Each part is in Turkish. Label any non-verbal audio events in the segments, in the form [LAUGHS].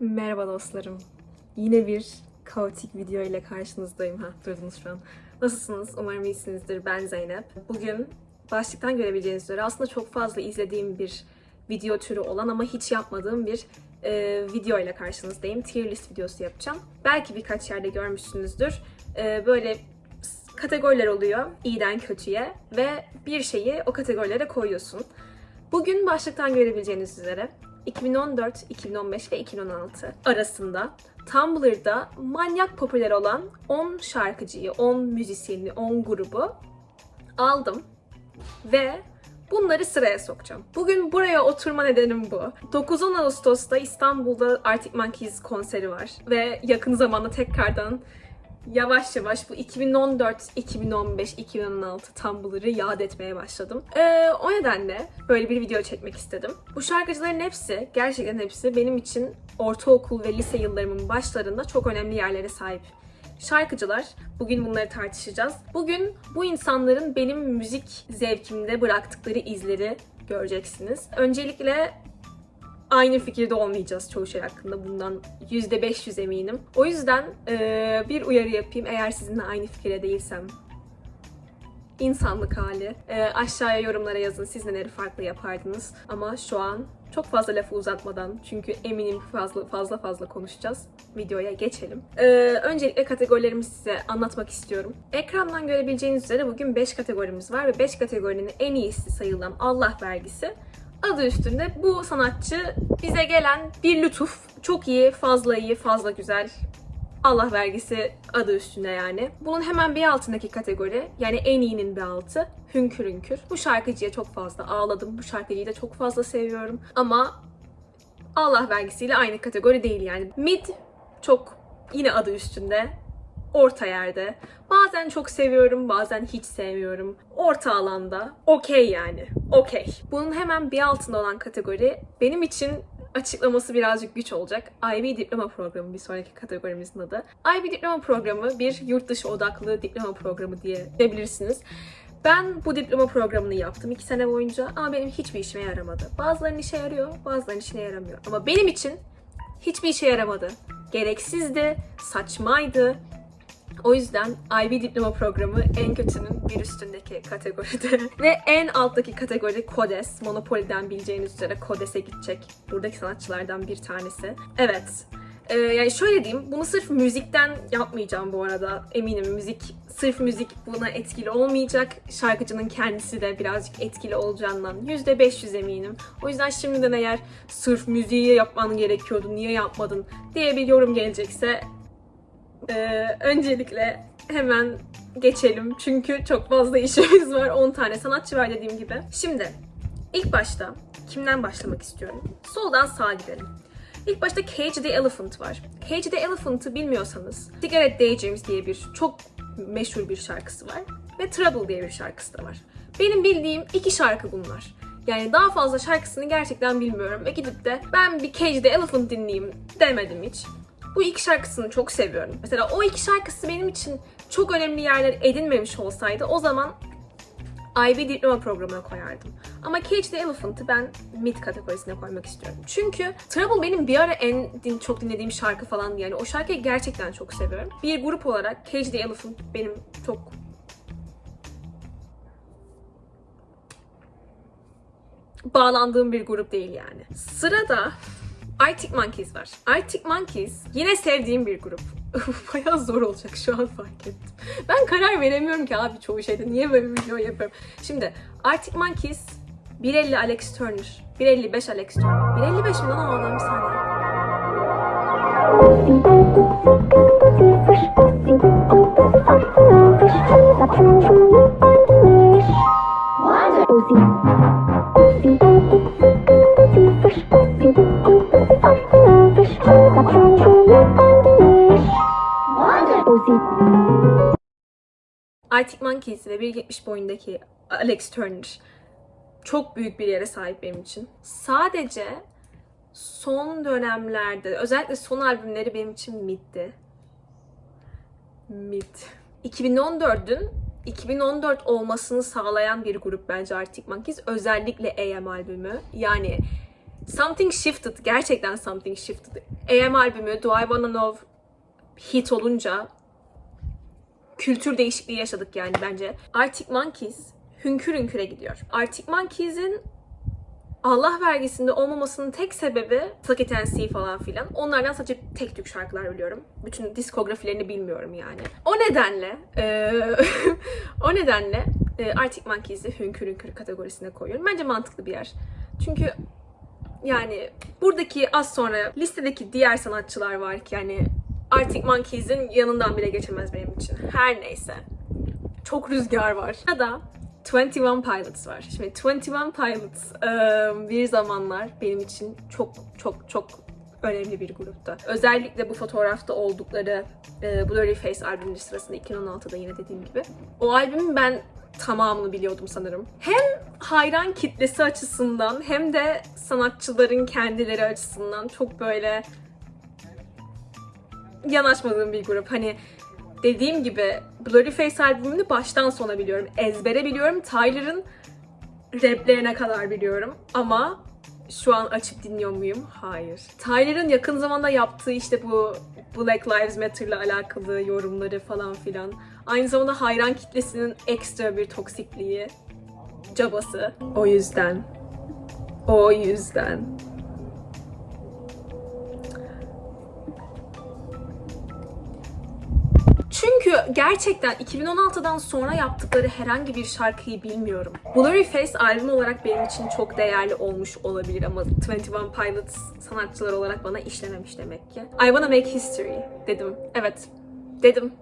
Merhaba dostlarım. Yine bir kaotik video ile karşınızdayım. Ha, durdunuz şu an. Nasılsınız? Umarım iyisinizdir. Ben Zeynep. Bugün başlıktan görebileceğiniz üzere aslında çok fazla izlediğim bir video türü olan ama hiç yapmadığım bir e, video ile karşınızdayım. Tier list videosu yapacağım. Belki birkaç yerde görmüşsünüzdür. E, böyle kategoriler oluyor. iyiden kötüye ve bir şeyi o kategorilere koyuyorsun. Bugün başlıktan görebileceğiniz üzere 2014, 2015 ve 2016 arasında Tumblr'da manyak popüler olan 10 şarkıcıyı, 10 müzisyeni, 10 grubu aldım ve bunları sıraya sokacağım. Bugün buraya oturma nedenim bu. 9-10 Ağustos'ta İstanbul'da Arctic Monkeys konseri var ve yakın zamanda tekrardan yavaş yavaş bu 2014, 2015, 2016 Tumblr'ı yad etmeye başladım. Ee, o nedenle böyle bir video çekmek istedim. Bu şarkıcıların hepsi, gerçekten hepsi benim için ortaokul ve lise yıllarımın başlarında çok önemli yerlere sahip şarkıcılar. Bugün bunları tartışacağız. Bugün bu insanların benim müzik zevkimde bıraktıkları izleri göreceksiniz. Öncelikle aynı fikirde olmayacağız çoğu şey hakkında. Bundan %500 eminim. O yüzden eee, bir uyarı yapayım. Eğer sizinle aynı fikirde değilsem insanlık hali. Eee, aşağıya yorumlara yazın siz neleri farklı yapardınız. Ama şu an çok fazla lafı uzatmadan çünkü eminim fazla fazla fazla konuşacağız. Videoya geçelim. Eee, öncelikle kategorilerimi size anlatmak istiyorum. Ekrandan görebileceğiniz üzere bugün 5 kategorimiz var ve 5 kategorinin en iyisi sayılan Allah vergisi adı üstünde bu sanatçı bize gelen bir lütuf. Çok iyi, fazla iyi, fazla güzel. Allah vergisi adı üstünde yani. Bunun hemen bir altındaki kategori yani en iyinin bir altı Hünkür Hünkür. Bu şarkıcıya çok fazla ağladım. Bu şarkıcıyı da çok fazla seviyorum. Ama Allah vergisiyle aynı kategori değil yani. Mid çok yine adı üstünde orta yerde. Bazen çok seviyorum, bazen hiç sevmiyorum. Orta alanda. Okey yani. Okey. Bunun hemen bir altında olan kategori benim için açıklaması birazcık güç olacak. IB diploma programı bir sonraki kategorimizin adı. IB diploma programı bir yurt dışı odaklı diploma programı diye diyebilirsiniz. Ben bu diploma programını yaptım iki sene boyunca ama benim hiçbir işime yaramadı. Bazılarının işe yarıyor, bazılarının işine yaramıyor. Ama benim için hiçbir işe yaramadı. Gereksizdi, saçmaydı, o yüzden IB diploma programı en kötünün bir üstündeki kategoride. [LAUGHS] Ve en alttaki kategori Kodes. Monopoly'den bileceğiniz üzere Kodes'e gidecek. Buradaki sanatçılardan bir tanesi. Evet. Ee, yani şöyle diyeyim, bunu sırf müzikten yapmayacağım bu arada. Eminim müzik, sırf müzik buna etkili olmayacak. Şarkıcının kendisi de birazcık etkili olacağından %500 eminim. O yüzden şimdiden eğer sırf müziği yapman gerekiyordu, niye yapmadın diye bir yorum gelecekse ee, öncelikle hemen geçelim çünkü çok fazla [LAUGHS] işimiz var. 10 tane sanatçı var dediğim gibi. Şimdi ilk başta kimden başlamak istiyorum? Soldan sağa gidelim. İlk başta Cage the Elephant var. Cage the Elephant'ı bilmiyorsanız Cigarette Daydreams diye bir çok meşhur bir şarkısı var. Ve Trouble diye bir şarkısı da var. Benim bildiğim iki şarkı bunlar. Yani daha fazla şarkısını gerçekten bilmiyorum ve gidip de ben bir Cage the Elephant dinleyeyim demedim hiç. Bu iki şarkısını çok seviyorum. Mesela o iki şarkısı benim için çok önemli yerler edinmemiş olsaydı o zaman IB diploma programına koyardım. Ama Cage the Elephant'ı ben mid kategorisine koymak istiyorum. Çünkü Trouble benim bir ara en din, çok dinlediğim şarkı falandı yani. O şarkıyı gerçekten çok seviyorum. Bir grup olarak Cage the Elephant benim çok bağlandığım bir grup değil yani. Sırada Arctic Monkeys var. Arctic Monkeys yine sevdiğim bir grup. [LAUGHS] Bayağı zor olacak şu an fark ettim. Ben karar veremiyorum ki abi çoğu şeyde. Niye böyle bir video yapıyorum? Şimdi Arctic Monkeys 1.50 Alex Turner. 1.55 Alex Turner. 1.55 mi lan o adam bir saniye. Arctic Monkeys ve 1.70 boyundaki Alex Turner çok büyük bir yere sahip benim için. Sadece son dönemlerde, özellikle son albümleri benim için middi. Mid. 2014'ün 2014 olmasını sağlayan bir grup bence Arctic Monkeys. Özellikle AM albümü. Yani Something Shifted, gerçekten Something Shifted. AM albümü Do I Wanna Know hit olunca kültür değişikliği yaşadık yani bence. Arctic Monkeys hünkür hünküre gidiyor. Arctic Monkeys'in Allah vergisinde olmamasının tek sebebi and See falan filan. Onlardan sadece tek tük şarkılar biliyorum. Bütün diskografilerini bilmiyorum yani. O nedenle eee, [LAUGHS] o nedenle eee, Arctic Monkeys'i hünkür hünkür kategorisine koyuyorum. Bence mantıklı bir yer. Çünkü yani buradaki az sonra listedeki diğer sanatçılar var ki yani Arctic Monkeys'in yanından bile geçemez benim için. Her neyse. Çok rüzgar var. Ya da 21 Pilots var. Şimdi 21 Pilots bir zamanlar benim için çok çok çok önemli bir grupta. Özellikle bu fotoğrafta oldukları Blurry Face albümü sırasında 2016'da yine dediğim gibi. O albümün ben tamamını biliyordum sanırım. Hem hayran kitlesi açısından hem de sanatçıların kendileri açısından çok böyle yanaşmadığım bir grup. Hani dediğim gibi Blurry Face albümünü baştan sona biliyorum. Ezbere biliyorum. Tyler'ın raplerine kadar biliyorum. Ama şu an açıp dinliyor muyum? Hayır. Tyler'ın yakın zamanda yaptığı işte bu Black Lives Matter'la alakalı yorumları falan filan. Aynı zamanda hayran kitlesinin ekstra bir toksikliği, cabası. O yüzden. O yüzden. Çünkü gerçekten 2016'dan sonra yaptıkları herhangi bir şarkıyı bilmiyorum. Blurry Face albüm olarak benim için çok değerli olmuş olabilir ama 21 Pilots sanatçılar olarak bana işlememiş demek ki. I Wanna Make History dedim. Evet, dedim.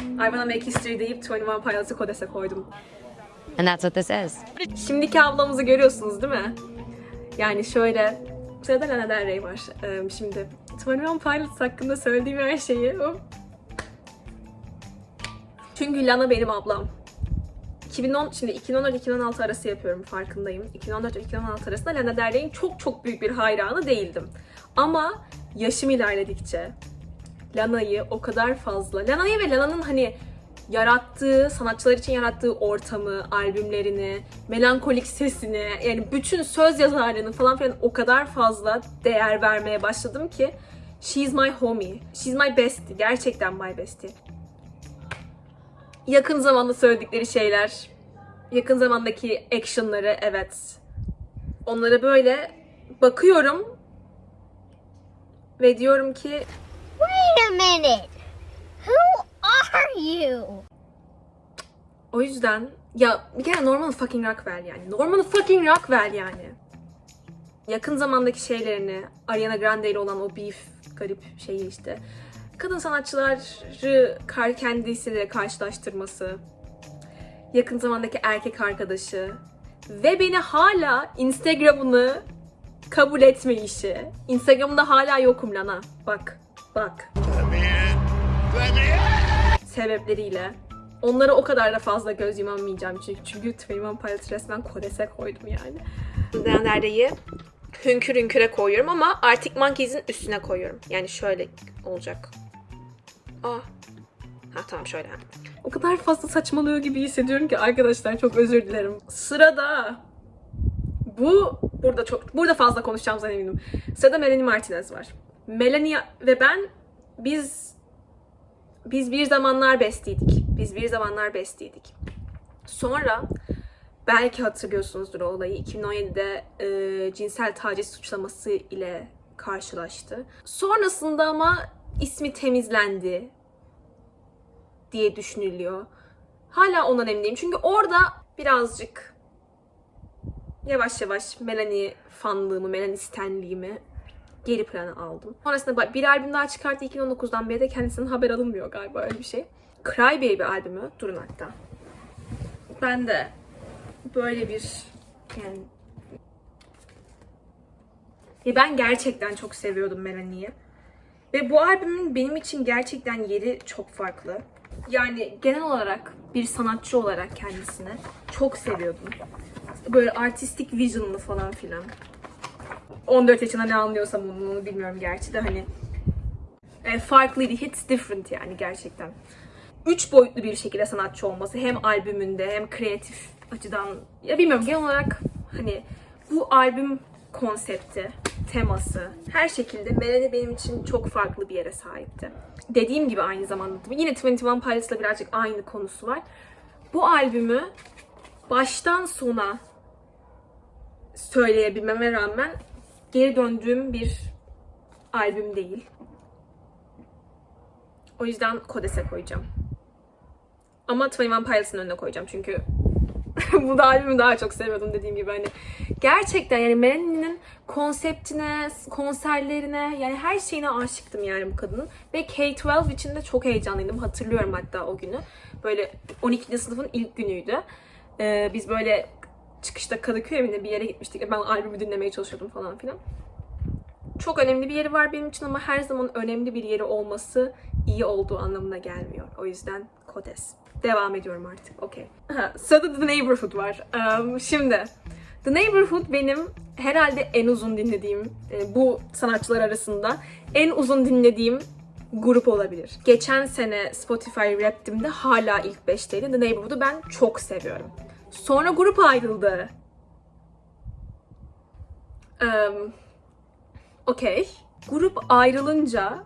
I Wanna Make History deyip 21 Pilots'ı kodese koydum. And that's what this is. Şimdiki ablamızı görüyorsunuz değil mi? Yani şöyle, sırada Lana Del Rey var. Şimdi 21 Pilots hakkında söylediğim her şeyi. Çünkü Lana benim ablam. 2010, şimdi 2014-2016 arası yapıyorum farkındayım. 2014-2016 arasında Lana Del Rey'in çok çok büyük bir hayranı değildim. Ama yaşım ilerledikçe Lana'yı o kadar fazla, Lana'yı ve Lana'nın hani yarattığı, sanatçılar için yarattığı ortamı, albümlerini, melankolik sesini, yani bütün söz yazarlığını falan filan o kadar fazla değer vermeye başladım ki She's my homie. She's my bestie. Gerçekten my bestie. Yakın zamanda söyledikleri şeyler, yakın zamandaki actionları evet. Onlara böyle bakıyorum ve diyorum ki Wait a minute. Who are you? O yüzden ya bir kere Norman fucking Rockwell yani. Norman fucking Rockwell yani. Yakın zamandaki şeylerini Ariana Grande ile olan o beef garip şeyi işte. Kadın sanatçıları kendisiyle karşılaştırması. Yakın zamandaki erkek arkadaşı. Ve beni hala Instagram'ını kabul etme işi. Instagram'da hala yokum Lana. Bak, bak. sebepleriyle. Onlara o kadar da fazla göz yumamayacağım çünkü. Çünkü 21 Pilots resmen kodese koydum yani. Neredeyi hünkür hünküre koyuyorum ama Arctic Monkeys'in üstüne koyuyorum. Yani şöyle olacak. Ah. Ha tamam şöyle. O kadar fazla saçmalıyor gibi hissediyorum ki arkadaşlar çok özür dilerim. Sırada bu burada çok burada fazla konuşacağımızdan eminim. Sırada Melanie Martinez var. Melanie ve ben biz biz bir zamanlar bestiydik. Biz bir zamanlar bestiydik. Sonra belki hatırlıyorsunuzdur o olayı. 2017'de e, cinsel taciz suçlaması ile karşılaştı. Sonrasında ama ismi temizlendi diye düşünülüyor. Hala ondan emin. Çünkü orada birazcık yavaş yavaş Melanie fanlığımı, Melanie stenliğimi geri plana aldım. Sonrasında bir albüm daha çıkarttı 2019'dan beri de kendisinden haber alınmıyor galiba öyle bir şey. Cry Baby albümü. Durun hatta. Ben de böyle bir yani ya ben gerçekten çok seviyordum Melanie'yi. Ve bu albümün benim için gerçekten yeri çok farklı. Yani genel olarak bir sanatçı olarak kendisini çok seviyordum. Böyle artistik vision'lı falan filan. 14 yaşında ne anlıyorsam onu, onu bilmiyorum gerçi de hani e, farklıydı. Hits different yani gerçekten. Üç boyutlu bir şekilde sanatçı olması hem albümünde hem kreatif açıdan ya bilmiyorum genel olarak hani bu albüm konsepti, teması, her şekilde Melanie benim için çok farklı bir yere sahipti. Dediğim gibi aynı zamanda yine 21 Pilots'la birazcık aynı konusu var. Bu albümü baştan sona söyleyebilmeme rağmen geri döndüğüm bir albüm değil. O yüzden Kodes'e koyacağım. Ama 21 Pilots'ın önüne koyacağım çünkü bu da albümü daha çok seviyordum dediğim gibi hani. Gerçekten yani Melanie'nin konseptine, konserlerine yani her şeyine aşıktım yani bu kadının. Ve K-12 için de çok heyecanlıydım. Hatırlıyorum hatta o günü. Böyle 12. sınıfın ilk günüydü. Ee, biz böyle çıkışta Kadıköy evinde bir yere gitmiştik. Ben albümü dinlemeye çalışıyordum falan filan. Çok önemli bir yeri var benim için ama her zaman önemli bir yeri olması iyi olduğu anlamına gelmiyor. O yüzden Kodes. Devam ediyorum artık. Okey. Sırada The Neighborhood var. Um, şimdi The Neighborhood benim herhalde en uzun dinlediğim, e, bu sanatçılar arasında en uzun dinlediğim grup olabilir. Geçen sene Spotify Rap'timde hala ilk 5'teydi. The Neighborhood'u ben çok seviyorum. Sonra grup ayrıldı. Um, Okey. Grup ayrılınca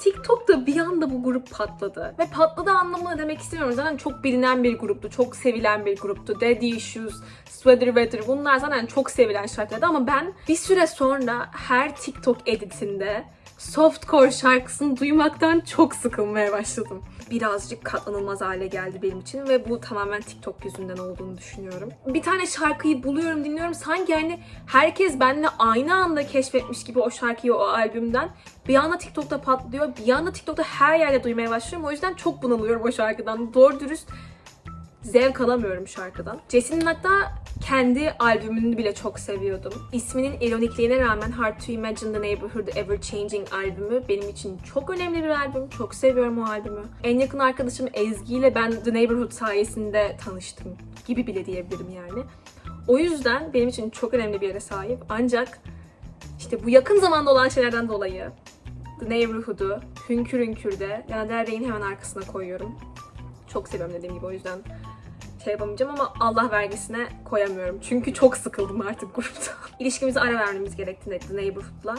TikTok'ta bir anda bu grup patladı. Ve patladı anlamına demek istemiyorum. Zaten çok bilinen bir gruptu. Çok sevilen bir gruptu. Daddy Issues, Sweater Weather bunlar zaten çok sevilen şarkılardı. Ama ben bir süre sonra her TikTok editinde softcore şarkısını duymaktan çok sıkılmaya başladım. Birazcık katlanılmaz hale geldi benim için ve bu tamamen TikTok yüzünden olduğunu düşünüyorum. Bir tane şarkıyı buluyorum, dinliyorum. Sanki hani herkes benimle aynı anda keşfetmiş gibi o şarkıyı o albümden. Bir anda TikTok'ta patlıyor, bir anda TikTok'ta her yerde duymaya başlıyorum. O yüzden çok bunalıyorum o şarkıdan. Doğru dürüst zevk alamıyorum şarkıdan. Jesse'nin hatta kendi albümünü bile çok seviyordum. İsminin ironikliğine rağmen Hard to Imagine the Neighborhood Ever Changing albümü benim için çok önemli bir albüm. Çok seviyorum o albümü. En yakın arkadaşım Ezgi ile ben The Neighborhood sayesinde tanıştım gibi bile diyebilirim yani. O yüzden benim için çok önemli bir yere sahip. Ancak işte bu yakın zamanda olan şeylerden dolayı The Neighborhood'u Hünkür Hünkür'de Lana Del Rey'in hemen arkasına koyuyorum. Çok seviyorum dediğim gibi o yüzden şey yapamayacağım ama Allah vergisine koyamıyorum. Çünkü çok sıkıldım artık grupta. [LAUGHS] İlişkimize ara vermemiz gerektiğinde The Neighborhood'la.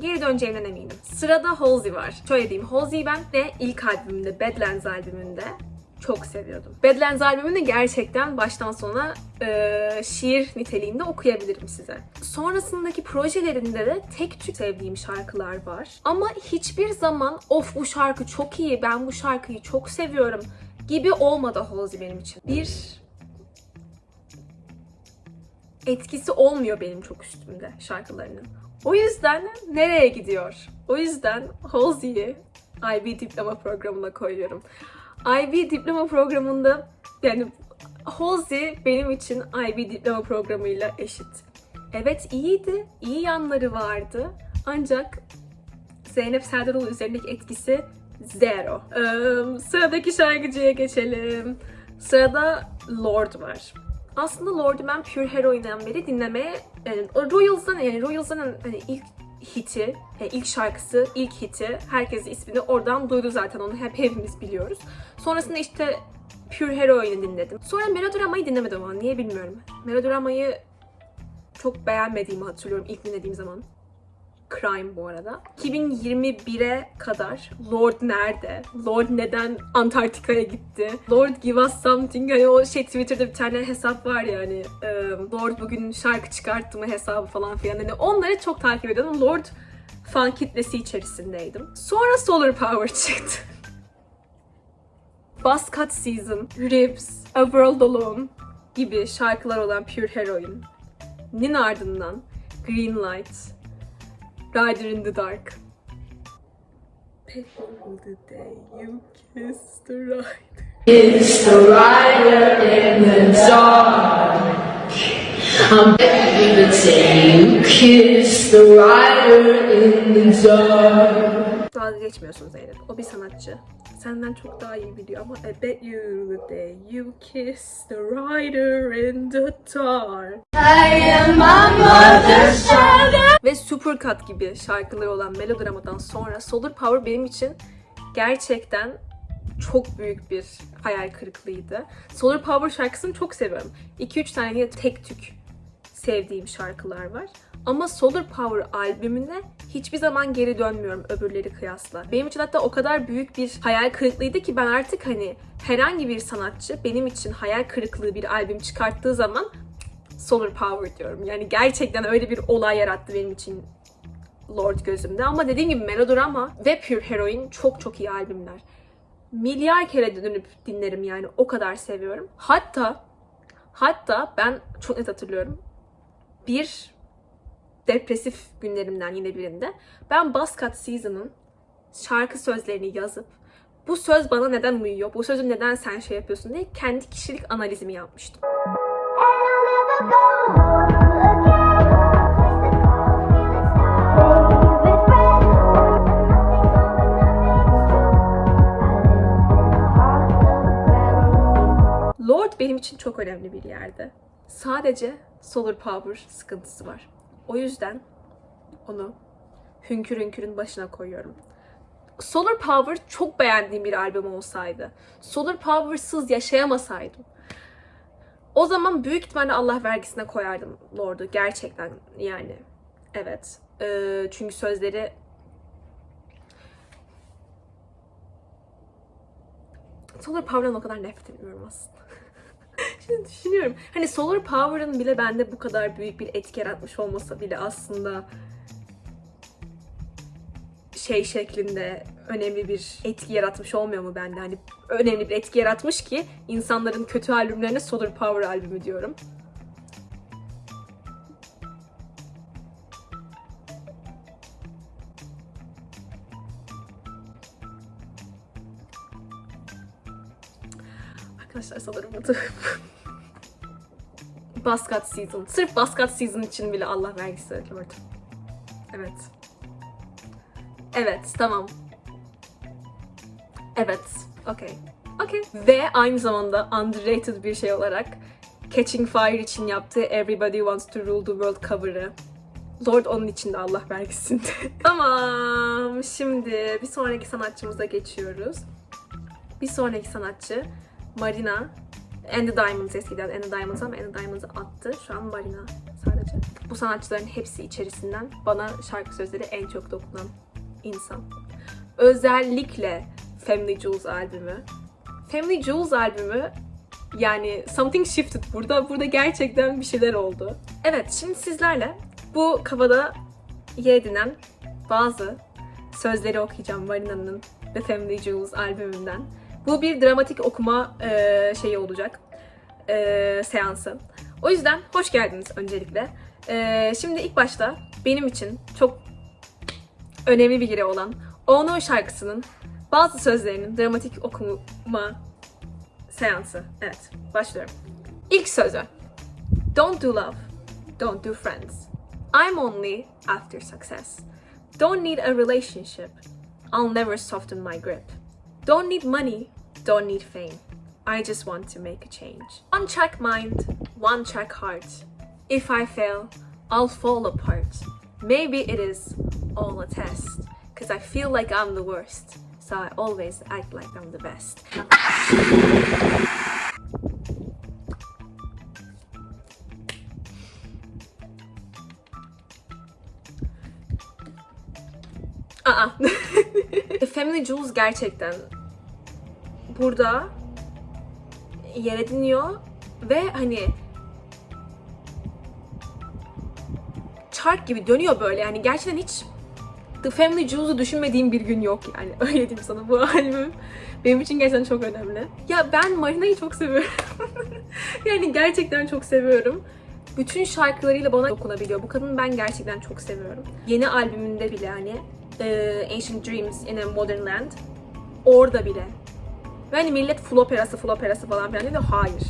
Geri döneceğimden eminim. Sırada Halsey var. Şöyle diyeyim. Halsey'i ben de ilk albümünde, Badlands albümünde çok seviyordum. Badlands albümünü gerçekten baştan sona e, şiir niteliğinde okuyabilirim size. Sonrasındaki projelerinde de tek tük sevdiğim şarkılar var. Ama hiçbir zaman of bu şarkı çok iyi, ben bu şarkıyı çok seviyorum gibi olmadı Halsey benim için. Bir etkisi olmuyor benim çok üstümde şarkılarının. O yüzden nereye gidiyor? O yüzden Halsey'i IB diploma programına koyuyorum. IB diploma programında yani Halsey benim için IB diploma programıyla eşit. Evet iyiydi, iyi yanları vardı. Ancak Zeynep Serdaroğlu üzerindeki etkisi zero. Ee, sıradaki şarkıcıya geçelim. Sırada Lord var. Aslında Lord'u ben Pure Heroine'den beri dinlemeye, yani Royals'dan yani Royals'dan hani ilk hiti, yani ilk şarkısı, ilk hiti, herkes ismini oradan duydu zaten onu hep hepimiz biliyoruz. Sonrasında işte Pure Heroine'i dinledim. Sonra Melodrama'yı dinlemedim ama niye bilmiyorum. Melodrama'yı çok beğenmediğimi hatırlıyorum ilk dinlediğim zaman. Crime bu arada. 2021'e kadar Lord nerede? Lord neden Antarktika'ya gitti? Lord give us something. Hani o şey Twitter'da bir tane hesap var ya hani e, Lord bugün şarkı çıkarttı mı hesabı falan filan. Hani onları çok takip ediyordum. Lord fan kitlesi içerisindeydim. Sonra Solar Power [LAUGHS] çıktı. Buzzcut Season, Ribs, A World Alone gibi şarkılar olan Pure Heroine'nin ardından Green Light, Rider in the Dark. People the day you kissed the rider. It's the rider in the dark. I'm begging you to say you kiss the rider in the dark. Dalga geçmiyorsun Zeynep. O bir sanatçı. Senden çok daha iyi biliyor ama I bet you the day you kiss the rider in the dark. Ve Supercut gibi şarkıları olan Melodrama'dan sonra Solar Power benim için gerçekten çok büyük bir hayal kırıklığıydı. Solar Power şarkısını çok seviyorum. 2-3 tane yine tek tük sevdiğim şarkılar var. Ama Solar Power albümüne hiçbir zaman geri dönmüyorum öbürleri kıyasla. Benim için hatta o kadar büyük bir hayal kırıklığıydı ki ben artık hani herhangi bir sanatçı benim için hayal kırıklığı bir albüm çıkarttığı zaman Solar Power diyorum. Yani gerçekten öyle bir olay yarattı benim için Lord gözümde. Ama dediğim gibi Melodrama ve Pure Heroine çok çok iyi albümler. Milyar kere dönüp dinlerim yani o kadar seviyorum. Hatta hatta ben çok net hatırlıyorum. Bir depresif günlerimden yine birinde ben Buzzcut Season'ın şarkı sözlerini yazıp bu söz bana neden uyuyor, bu sözü neden sen şey yapıyorsun diye kendi kişilik analizimi yapmıştım. Lord benim için çok önemli bir yerde. Sadece Solar Power sıkıntısı var. O yüzden onu Hünkür Hünkür'ün başına koyuyorum. Solar Power çok beğendiğim bir albüm olsaydı, Solar Power'sız yaşayamasaydım, o zaman büyük ihtimalle Allah vergisine koyardım Lord'u. Gerçekten yani. Evet. Ee, çünkü sözleri Solar Power'dan o kadar nefret etmiyorum aslında. [LAUGHS] Şimdi düşünüyorum. Hani Solar Power'ın bile bende bu kadar büyük bir etki yaratmış olmasa bile aslında şey şeklinde önemli bir etki yaratmış olmuyor mu bende? Hani önemli bir etki yaratmış ki insanların kötü albümlerine Solar Power albümü diyorum. Arkadaşlar sanırım bu [LAUGHS] Buzzcut Season. Sırf Buzzcut Season için bile Allah vergisi. Evet. Evet, tamam. Evet, okey. Okey. Ve aynı zamanda underrated bir şey olarak Catching Fire için yaptığı Everybody Wants to Rule the World cover'ı. Lord onun için de Allah vergisinde. [LAUGHS] tamam, şimdi bir sonraki sanatçımıza geçiyoruz. Bir sonraki sanatçı Marina. And the Diamonds eskiden And the Diamonds ama And the Diamonds'ı attı. Şu an Marina sadece. Bu sanatçıların hepsi içerisinden bana şarkı sözleri en çok dokunan insan. Özellikle Family Jewels albümü. Family Jewels albümü yani something shifted burada. Burada gerçekten bir şeyler oldu. Evet şimdi sizlerle bu kafada yer edinen bazı sözleri okuyacağım Marina'nın The Family Jewels albümünden. Bu bir dramatik okuma e, şeyi olacak. E, seansı. O yüzden hoş geldiniz öncelikle. E, şimdi ilk başta benim için çok önemli bir yeri olan Ono şarkısının bazı sözlerinin dramatik okuma seansı. Evet, başlıyorum. İlk sözü. Don't do love. Don't do friends. I'm only after success. Don't need a relationship. I'll never soften my grip. Don't need money. Don't need fame. I just want to make a change. One track mind, one track heart. If I fail, I'll fall apart. Maybe it is all a test. Cause I feel like I'm the worst. So I always act like I'm the best. [LAUGHS] Aa. Family Jewels gerçekten burada yer ediniyor ve hani çark gibi dönüyor böyle yani gerçekten hiç The Family Jewels'u düşünmediğim bir gün yok yani [LAUGHS] öyle diyeyim sana bu albüm benim için gerçekten çok önemli. Ya ben Marina'yı çok seviyorum. [LAUGHS] yani gerçekten çok seviyorum. Bütün şarkılarıyla bana dokunabiliyor. Bu kadını ben gerçekten çok seviyorum. Yeni albümünde bile hani e, Ancient Dreams in a Modern Land orada bile ve hani millet full operası full operası falan filan diyor. Hayır.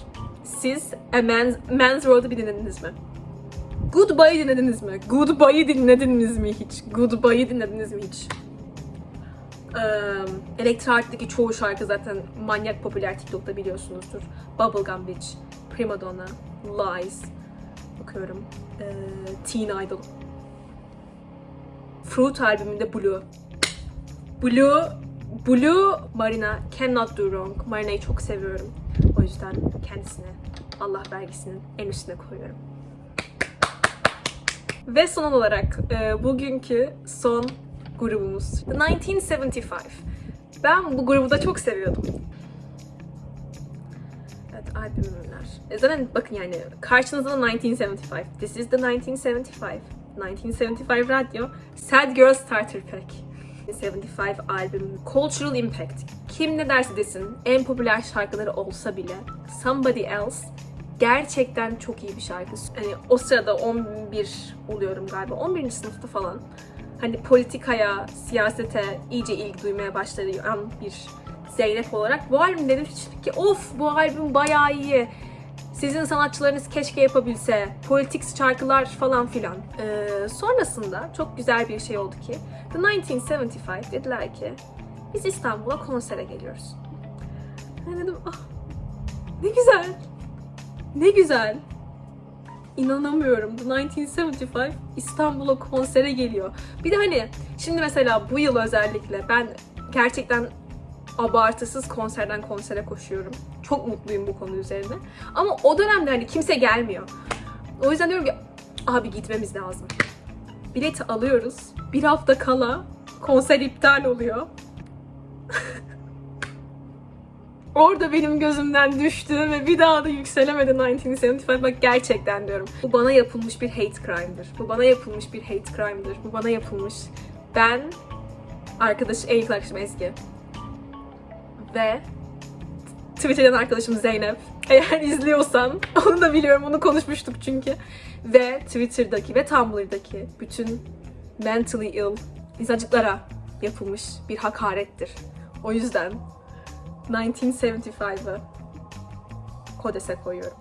Siz A Man's, Man's World'u bir dinlediniz mi? Goodbye'ı dinlediniz mi? Goodbye'ı dinlediniz mi hiç? Goodbye'ı dinlediniz mi hiç? Um, Elektroart'taki çoğu şarkı zaten manyak popüler TikTok'ta biliyorsunuzdur. Bubblegum Bitch, Prima Donna, Lies, bakıyorum, ee, Teen Idol. Fruit albümünde Blue. Blue Blue Marina cannot do wrong. Marina'yı çok seviyorum. O yüzden kendisine Allah vergisinin en üstüne koyuyorum. Ve son olarak e, bugünkü son grubumuz. The 1975. Ben bu grubu da çok seviyordum. Evet albümler. E, zaten bakın yani karşınızda da 1975. This is the 1975. 1975 radyo. Sad Girl Starter Pack. 1975 albüm. Cultural Impact. Kim ne derse desin en popüler şarkıları olsa bile Somebody Else gerçekten çok iyi bir şarkı. Hani o sırada 11 oluyorum galiba. 11. sınıfta falan. Hani politikaya, siyasete iyice ilgi duymaya başlayan bir Zeynep olarak bu albüm dedim ki of bu albüm bayağı iyi. Sizin sanatçılarınız keşke yapabilse. Politik şarkılar falan filan. Ee, sonrasında çok güzel bir şey oldu ki The 1975 dediler ki biz İstanbul'a konsere geliyoruz. Ben dedim ah ne güzel. Ne güzel. İnanamıyorum. The 1975 İstanbul'a konsere geliyor. Bir de hani şimdi mesela bu yıl özellikle ben gerçekten abartısız konserden konsere koşuyorum. Çok mutluyum bu konu üzerine. Ama o dönemde hani kimse gelmiyor. O yüzden diyorum ki abi gitmemiz lazım. Bileti alıyoruz. Bir hafta kala konser iptal oluyor. Orada benim gözümden düştü ve bir daha da yükselemedi 1975. Bak gerçekten diyorum. Bu bana yapılmış bir hate crime'dır. Bu bana yapılmış bir hate crime'dır. Bu bana yapılmış. Ben arkadaş, en yakın arkadaşım Ezgi. Ve Twitter'dan arkadaşım Zeynep. Eğer izliyorsan, [LAUGHS] onu da biliyorum, onu konuşmuştuk çünkü. Ve Twitter'daki ve Tumblr'daki bütün mentally ill insancıklara yapılmış bir hakarettir. O yüzden 1975'ı Kodes'e koyuyorum.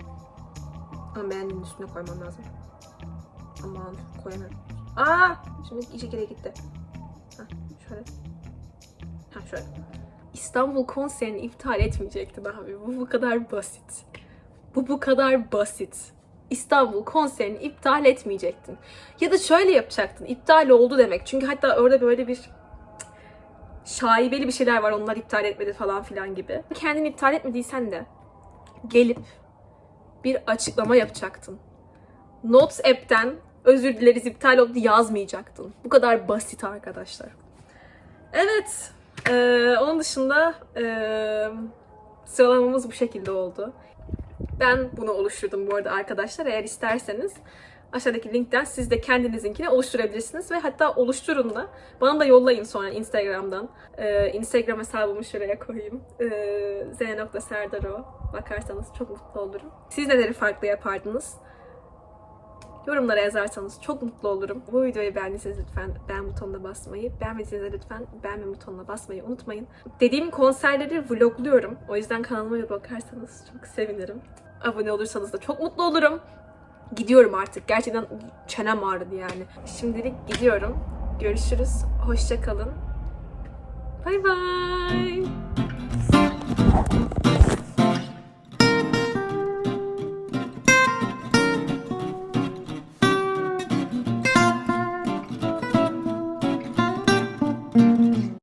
Ama beğendiğimin üstüne koymam lazım. Aman koyamıyorum. Aa! Şimdi iyice geri gitti. Ha, şöyle. Ha şöyle. İstanbul konserini iptal etmeyecektin abi. Bu bu kadar basit. Bu bu kadar basit. İstanbul konserini iptal etmeyecektin. Ya da şöyle yapacaktın. İptal oldu demek. Çünkü hatta orada böyle bir şaibeli bir şeyler var. Onlar iptal etmedi falan filan gibi. Kendini iptal etmediysen de gelip bir açıklama yapacaktın. Notes app'ten özür dileriz iptal oldu yazmayacaktın. Bu kadar basit arkadaşlar. Evet. Ee, onun dışında ee, sıralamamız bu şekilde oldu. Ben bunu oluşturdum bu arada arkadaşlar. Eğer isterseniz aşağıdaki linkten siz de kendinizinkini oluşturabilirsiniz ve hatta oluşturun da bana da yollayın sonra Instagram'dan. Ee, Instagram hesabımı şuraya koyayım. Ee, z.serdaro bakarsanız çok mutlu olurum. Siz neleri farklı yapardınız? Yorumlara yazarsanız çok mutlu olurum. Bu videoyu beğendiyseniz lütfen beğen butonuna basmayı, beğenmediyseniz lütfen beğenme butonuna basmayı unutmayın. Dediğim konserleri vlogluyorum. O yüzden kanalıma bir bakarsanız çok sevinirim. Abone olursanız da çok mutlu olurum. Gidiyorum artık. Gerçekten çenem ağrıdı yani. Şimdilik gidiyorum. Görüşürüz. Hoşça kalın. Bay bay.